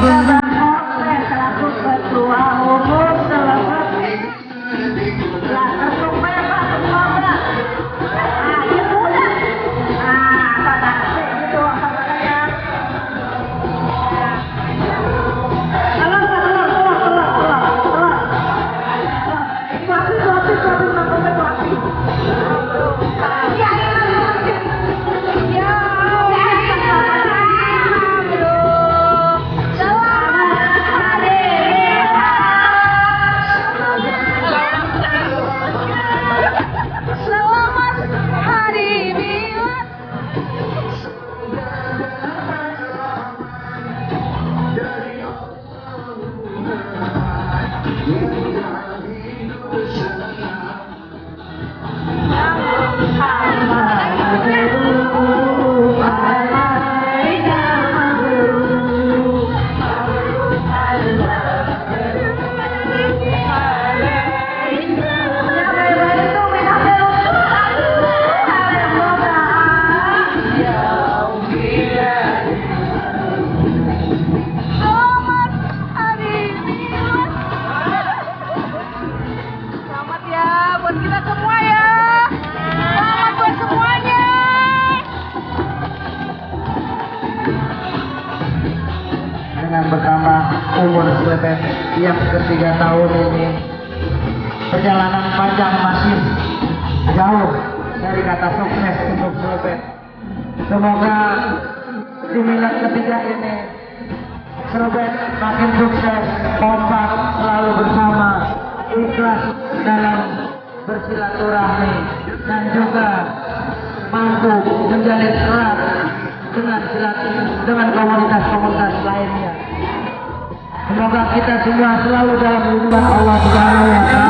But dengan bertambah umur Slepen yang ketiga tahun ini. Perjalanan panjang masih jauh dari kata sukses untuk Slepen semoga di minat ketiga ini Slepen makin sukses kompak selalu bersama ikhlas dalam bersilaturahmi dan juga mampu menjalin erat dengan silat dengan semua selalu dalam lindungan Allah Subhanahu wa taala